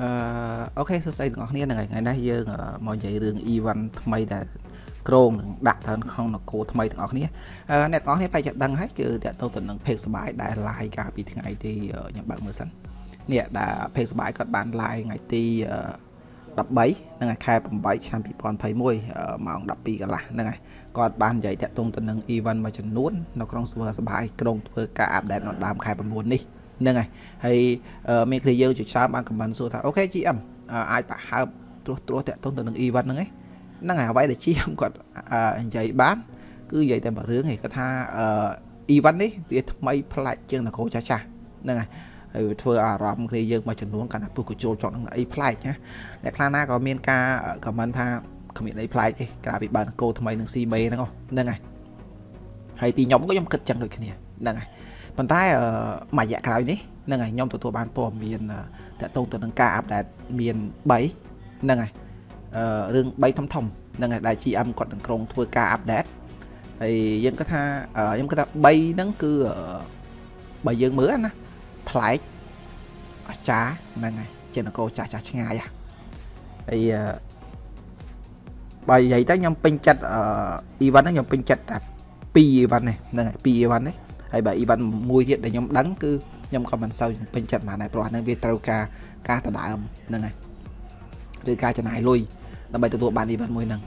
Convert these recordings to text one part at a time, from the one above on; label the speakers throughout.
Speaker 1: អឺ okay សួស្តីទាំងអស់គ្នាហ្នឹងហើយថ្ងៃនេះយើងមកនិយាយរឿង event ថ្មីដែលគ្រោងនឹងដាក់ទៅក្នុងនគរថ្មីទាំងអស់គ្នាអ្នកទាំងអស់គ្នាបែរជាដឹងហើយគឺតើតទៅនឹង page សបាយដែល live កាលពីថ្ងៃទីខ្ញុំបើកមើលសិននេះដែល page សបាយគាត់បាន live ថ្ងៃទី13ហ្នឹងហើយខែ8ឆ្នាំ2021ម៉ោង12កន្លះហ្នឹងហើយគាត់បាននិយាយតាក់ទងទៅនឹង event មួយចំនួននៅក្នុង server សបាយគ្រោងធ្វើការ update នៅដើមខែ9នេះ ហ្នឹងហើយហើយមានគ្នាយើងជាច្រើនបានខមមិនសួរថាអូខេ GM អាចប្រហើបត្រួសត្រាសតាក់ទងទៅនឹង event ហ្នឹងឯងហ្នឹងហើយអ្វីដែល GM គាត់និយាយបាន គឺនិយាយតែមួយរឿងឯងគាត់ថា event នេះវាថ្មីប្លែកជាងនគរចាស់ចាស់ហ្នឹងហើយហើយធ្វើអារម្មណ៍គ្នាយើងមួយចំនួនកាន់តែពុះកញ្ចូលចង់នឹងអីប្លែកណាអ្នកខ្លះណាក៏មានការខមមិនថាគ្មានអីប្លែកទេក្រៅពីបើនគោថ្មីនឹង CB ហ្នឹងហ្នឹងហើយហើយពីខ្ញុំក៏ខ្ញុំគិតចឹងដូចគ្នាហ្នឹងហើយ ប៉ុន្តែមួយរយៈក្រោយនេះហ្នឹងហើយខ្ញុំទទួលបានព័ត៌មានតកតងទៅនឹងការអាប់ដេតមាន3ហ្នឹងហើយអឺរឿង3ធំធំហ្នឹងហើយដែល GM គាត់នឹងក្រុងធ្វើការអាប់ដេតហើយយើងគាត់ថាខ្ញុំគាត់ថា3ហ្នឹងគឺបើយើងមើលណាប្លែកអាចារ្យហ្នឹងហើយជានគរចាស់ចាស់ឆ្ងាយហើយបើនិយាយទៅខ្ញុំពេញចិត្តអឺ event ហ្នឹងខ្ញុំពេញចិត្តតែ2 event នេះហ្នឹងហើយ2 event នេះ ហើយបើ event មួយទៀតដែលខ្ញុំដឹងគឺខ្ញុំក៏មិនសូវពេញចិត្តប៉ុន្មានដែរព្រោះអានឹងវាត្រូវការការដដើមហ្នឹងហើយឬការចំណាយលុយដើម្បីទទួលបាន event មួយហ្នឹង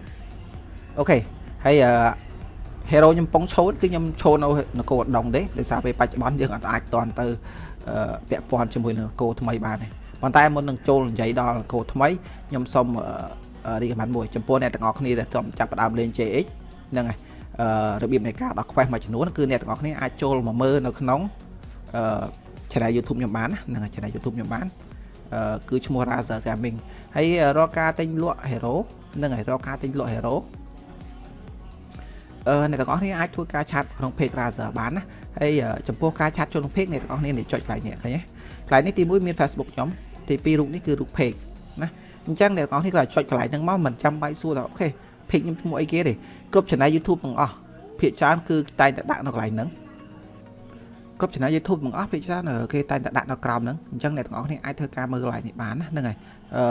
Speaker 1: អូខេហើយអឺ hero ខ្ញុំពងឈោតគឺខ្ញុំឈោតនៅនគរដងទេដោយសារពេលបច្ចុប្បន្នយើងអាចតន់ទៅពាក់ព័ន្ធជាមួយនឹងនគរថ្មីបានទេប៉ុន្តែមុននឹងចូលនិយាយដល់នគរថ្មីខ្ញុំសូមរីកមិនមួយចំពោះអ្នកទាំងអស់គ្នាដែលចាប់ផ្ដើមលេង JX ហ្នឹងហើយ របៀបនៃការដោះ quest មួយចំនួនគឺអ្នកទាំងអស់គ្នាអាចចូលមកមើលនៅក្នុងអឺ channel YouTube ខ្ញុំបានហ្នឹងហើយ channel YouTube ខ្ញុំបានអឺគឺឈ្មោះ Razer Gaming ហើយរកការទិញលក់ Hero ហ្នឹងហើយរកការទិញលក់ Hero អឺអ្នកទាំងអស់គ្នាអាចធ្វើការឆាតក្នុង page Razer បានណាហើយចំពោះការឆាតចូលក្នុង page អ្នកទាំងអស់គ្នានេះចុចកន្លែងនេះឃើញទេកន្លែងនេះទី1មាន Facebook ខ្ញុំទី2រូបនេះគឺរូប page ណាអញ្ចឹងអ្នកទាំងអស់គ្នាក៏ចុចកន្លែងហ្នឹងមកមិនចាំបាច់សួរថាអូខេ page ខ្ញុំឈ្មោះអីគេទេគ្រប់ channel YouTube ទាំងអស់ភាគច្រើនគឺតែងតែដាក់នៅកន្លែងហ្នឹងគ្រប់ channel YouTube ទាំងអស់ភាគច្រើនគេតែងតែដាក់នៅក្រោមហ្នឹងអញ្ចឹងអ្នកទាំងអស់គ្នាអាចធ្វើការមើលកន្លែងនេះបានណាហ្នឹងហើយអឺ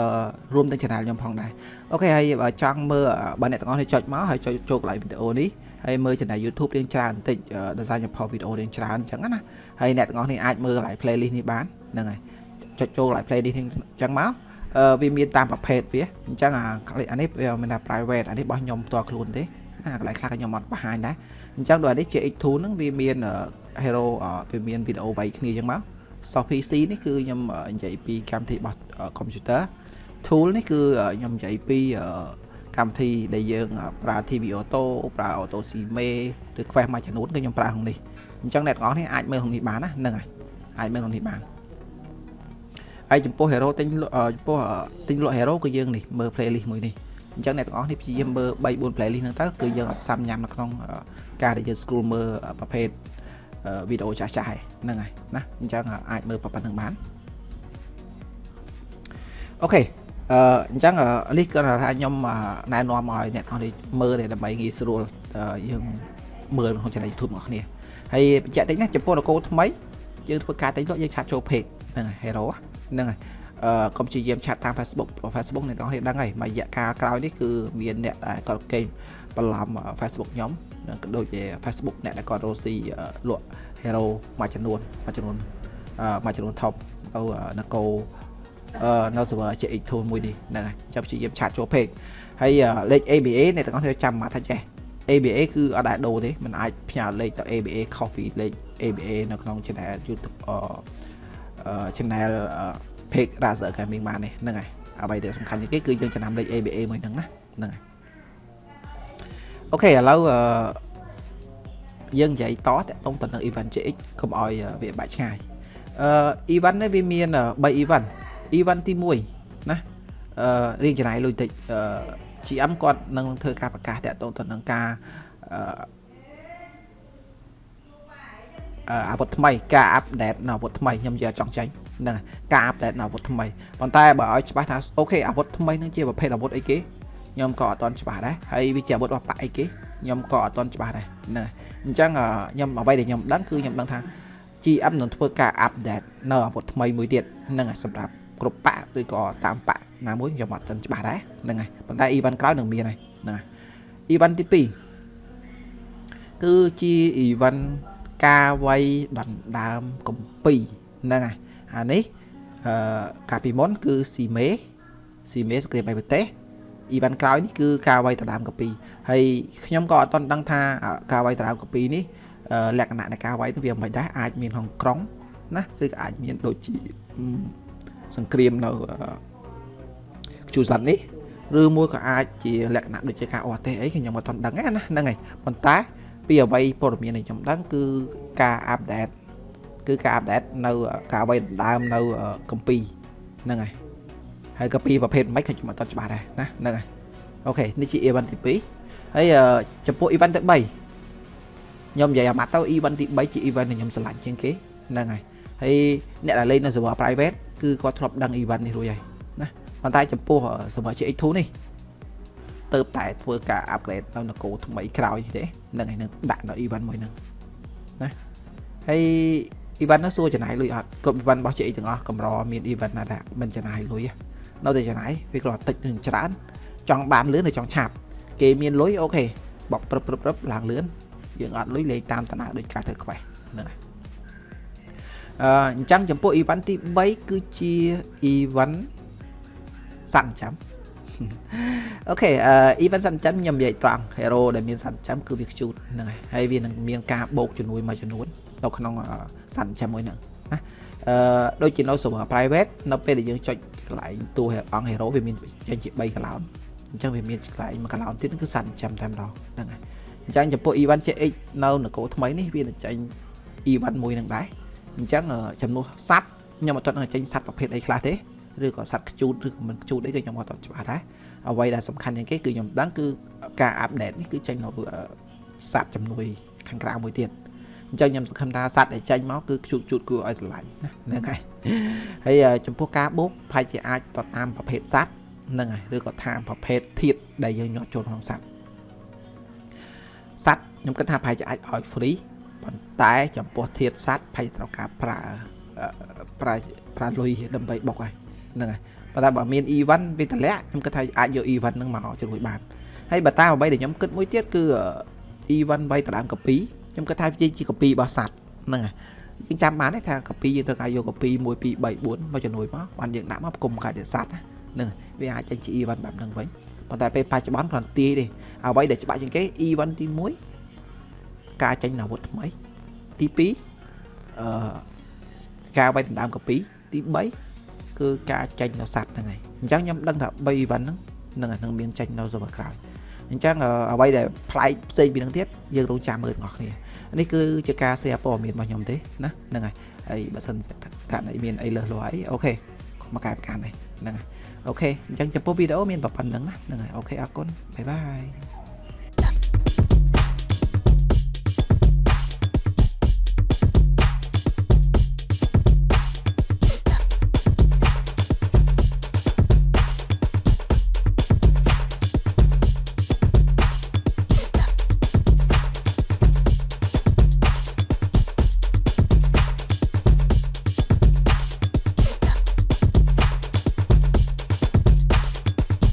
Speaker 1: រួមទាំង channel ខ្ញុំផងដែរអូខេហើយបើចង់មើលបើអ្នកទាំងអស់គ្នាចុចមកហើយចុចចូលកន្លែងវីដេអូនេះហើយមើល channel YouTube រៀងច្រើនបន្តិចដោយសារខ្ញុំផុសវីដេអូរៀងច្រើនអញ្ចឹងណាហើយអ្នកទាំងអស់គ្នាអាចមើលកន្លែង playlist នេះបានហ្នឹងហើយចុចចូលកន្លែង playlist នេះអញ្ចឹងមកអឺ វាមានតាមប្រភេទវាអញ្ចឹងអាអានេះវាមានថា private អានេះរបស់ខ្ញុំផ្ទាល់ខ្លួនទេណាកន្លែងខ្លះខ្ញុំអត់បង្ហាញដែរអញ្ចឹងដូចនេះ JX2 ហ្នឹងវាមាន hero វាមានវីដេអូវៃគ្នាអញ្ចឹងមក soft PC នេះគឺខ្ញុំនិយាយពីកម្មវិធីរបស់ computer tool នេះគឺខ្ញុំនិយាយពីកម្មវិធីដែលយើងប្រើ TV Auto ប្រើ Auto Cime ឬ Quest មួយចំនួនគឺខ្ញុំប្រើក្នុងនេះអញ្ចឹងអ្នកទាំងអស់នេះអាចមើលក្នុងនេះបានណាហ្នឹងហើយអាចមើលក្នុងនេះបាន ហើយចំពោះ hero ទិញចំពោះទិញលក់ hero គឺយើងនេះមើល playlist មួយនេះអញ្ចឹងអ្នកទាំងអស់នេះព្យាយាមមើល3 4 playlist ហ្នឹងទៅគឺយើងអត់សាំញ៉ាំនៅក្នុងការដែលយើង scroll មើលប្រភេទវីដេអូចាស់ចាស់ហ្នឹងហើយណាអញ្ចឹងអាចមើលប៉ុណ្្នឹងបានអូខេអឺអញ្ចឹងនេះគឺថាខ្ញុំណែនាំឲ្យអ្នកទាំងអស់នេះមើលដើម្បីងាយស្រួលយើងមើលក្នុង channel YouTube របស់គ្នាហើយបញ្ជាក់តិចណាចំពោះនគរថ្មីយើងធ្វើការទិញលក់យើងឆាតចូល page ហ្នឹងហើយ hero ហ្នឹង ហើយកុំព្យាយាមឆាតតាម Facebook Facebook អ្នកទាំងអស់គ្នាដឹងហើយមួយរយៈកាលក្រោយនេះគឺមានអ្នកដែលគាត់គេបន្លំ Facebook ខ្ញុំក៏ដូចជា Facebook អ្នកដែលគាត់រកស៊ីលក់ hero មួយចំនួនមួយចំនួនមួយចំនួន top ទៅនគរនៅ server JX2 មួយនេះហ្នឹងហើយចាំព្យាយាមឆាតចូល page ហើយលេខ ABA អ្នកទាំងអស់គ្នាចាំមកថាចេះ ABA គឺអត់ដែលដូរទេมันអាចផ្ញើលេខទៅ ABA Coffee លេខ ABA នៅក្នុង channel YouTube អឺ channel page Razer Gaming បាននេះហ្នឹងហើយអ្វីដែលសំខាន់ជាងគេគឺយើងចំណាំលេខ ABA មួយហ្នឹងណាហ្នឹងហើយអូខេឥឡូវអឺយើងនិយាយតតតងទៅនឹង event GX កុំឲ្យវាបាច់ឆ្ងាយអឺ event នេះវាមាន3 event event ទី1ណាអឺរៀងចំណាយលុយតិចអឺ GM គាត់នឹងធ្វើការប្រកាសតតងទៅនឹងការអឺអាវុធថ្មីការអាប់ដេតនៅអាវុធថ្មីខ្ញុំនិយាយចង់ចាញ់ហ្នឹងការអាប់ដេតអាវុធថ្មីប៉ុន្តែបើឲ្យច្បាស់ថាអូខេអាវុធថ្មីនឹងជាប្រភេទអាវុធអីគេខ្ញុំក៏អត់ទាន់ច្បាស់ដែរហើយវាជាអាវុធរបស់ប៉ាអីគេខ្ញុំក៏អត់ទាន់ច្បាស់ដែរហ្នឹងអញ្ចឹងខ្ញុំអ្វីដែលខ្ញុំដឹងគឺខ្ញុំដឹងថា GM នឹងធ្វើការអាប់ដេតនៅអាវុធថ្មីមួយទៀតហ្នឹងសម្រាប់គ្រប់ប៉ឬក៏តាមប៉ណាមួយខ្ញុំអត់ទាន់ច្បាស់ដែរហ្នឹងហើយប៉ុន្តែ event ក្រោយនឹងមានហើយណា event ទី2គឺជា event ការវាយដណ្ដើមកម្ពីហ្នឹងហើយ អានេះអឺកាលពីមុនគឺស៊ីមេស៊ីមេសក្រៀបបៃប្រទេសអ៊ីវ៉ាន់ក្រោយនេះគឺការវាយដណ្ដើមកពីហើយខ្ញុំក៏អត់ទាន់ដឹងថាការវាយដណ្ដើមកពីនេះលក្ខណៈនៃការវាយទៅវាមិនដែរអាចមានក្នុងក្រុងណាឬក៏អាចមានដូចជាសង្គ្រាមនៅខ្ជូសាត់នេះឬមួយក៏អាចជាលក្ខណៈដូចជាការអត់ទេអីខ្ញុំអត់ទាន់ដឹងណាហ្នឹងហើយប៉ុន្តែពីអ្វីព័ត៌មានដែលខ្ញុំដឹងគឺការអាប់ដេត គឺការអាប់ដេតនៅការអ្វីដណ្ដើមនៅកម្ពីហ្នឹងហើយហើយកម្ពីប្រភេទមិនខ្ញុំអត់ទាន់ច្បាស់ដែរណាហ្នឹងហើយអូខេនេះជា event ទី2ហើយចំពោះ event ទី3ខ្ញុំនិយាយអាម៉ាត់ទៅ event ទី3ជា event ដែលខ្ញុំឆ្លាញ់ជាងគេហ្នឹងហើយហើយអ្នកដែលលេងនៅ server private គឺគាត់ធ្លាប់ដឹង event នេះរួចហើយណាប៉ុន្តែចំពោះ server GX2 នេះទៅតែធ្វើការ upgrade នៅនគរថ្មីក្រោយទេហ្នឹងហើយនឹងដាក់នៅ event មួយហ្នឹងណាហើយ event នោះសួរចំណាយលុយអត់គ្រប់ event របស់ GX ទាំងអស់កម្រមាន event ណាដែលមិនចំណាយលុយនៅតែចំណាយវាគ្រាន់តិចនឹងច្រើនចង់បានលឿនឬចង់ឆាប់គេមានលុយអូខេបកព្រឹបព្រឹបព្រឹបឡើងលឿនយើងអត់លុយលេងតាមតាណាដូចការធ្វើ quest ហ្នឹងហើយអឺអញ្ចឹងចំពោះ event ទី3គឺជា event សัตว์ចាំ អូខេអឺ event សាំចាំខ្ញុំនិយាយត្រង់ hero ដែលមានសាំចាំគឺវាខ្ជូតហ្នឹងហើយហើយវានឹងមានការបូកជំនួយមួយចំនួននៅក្នុងសាំចាំមួយហ្នឹងណាអឺដូចជានៅ server private នៅពេលដែលយើងចុចកន្លែងតួអង្គ hero វាមានចេញជា3 cloud អញ្ចឹងវាមានកន្លែងមួយកន្លោនទៀតគឺសាត់ចាំតែម្ដងហ្នឹងហើយអញ្ចឹងចំពោះ event CX នៅនគរថ្មីនេះវានឹងចេញ event មួយនឹងដែរអញ្ចឹងចំនួនសាត់ខ្ញុំអត់ទាន់ចេញសាត់ប្រភេទអីខ្លះទេ ឬក៏សัตว์ខ្ជូតឬក៏មិនខ្ជូតអីក៏ខ្ញុំអត់ទាន់ច្បាស់ដែរអ្វីដែលសំខាន់ជាងគេគឺខ្ញុំដឹងគឺការអាប់ដេតនេះគឺចេញនៅសัตว์ចំនួនខាងក្រៅមួយទៀតអញ្ចឹងខ្ញុំសង្ឃឹមថាសัตว์ដែលចេញមកគឺខ្ជូតជូតគួរឲ្យស្រឡាញ់ណាហ្នឹងហើយហើយចំពោះការបូកប្រហែលជាអាចទៅតាមប្រភេទសัตว์ហ្នឹងហើយឬក៏តាមប្រភេទធាតុដែលយើងញាត់ចូលក្នុងសัตว์សัตว์ខ្ញុំគិតថាប្រហែលជាអាចឲ្យ free ប៉ុន្តែចំពោះធាតុសัตว์ប្រហែលត្រូវការប្រើប្រើប្រើលុយដើម្បីបុកហើយ ហ្នឹងហើយប៉ុន្តែបើមាន event វាតម្លាក់ខ្ញុំគិតថាអាចយក event ហ្នឹងមកជួយបានហើយបើតាមអ្វីដែលខ្ញុំគិតមួយទៀតគឺ event បីដដើមកពីខ្ញុំគិតថាវាជាកពីរបស់សัตว์ហ្នឹងហើយយើងចាំបានទេថាកពីយើងត្រូវការយកកពី1 2 3 4មកជំនួយមកបានយើងដាក់មកគុំកាយសัตว์ហ្នឹងវាអាចចេញជា event បែបហ្នឹងវិញប៉ុន្តែពេលបច្ចុប្បន្នគ្រាន់ទាយទេអ្វីដែលច្បាស់ជាងគេ event ទី1ការចេញអាវុធថ្មីទី2អឺការវាយដណ្ដើមកពីទី3 គឺការចេញនៅសัตว์ហ្នឹងហើយអញ្ចឹងខ្ញុំដឹងថា3 event ហ្នឹងនឹងនឹងមានចេញនៅ server ក្រោយអញ្ចឹងអ្វីដែលប្លែកផ្សេងពីហ្នឹងទៀតយើងរងចាំមើលទាំងអស់គ្នានេះគឺជាការ share ព័ត៌មានរបស់ខ្ញុំទេណាហ្នឹងហើយហើយបើសិនករណីមានអីលើសលួអី okay មកកែប្រកាន់នេះហ្នឹងហើយ okay អញ្ចឹងចំពោះវីដេអូមានប៉ុណ្ណឹងណាហ្នឹងហើយ okay អរគុណ bye bye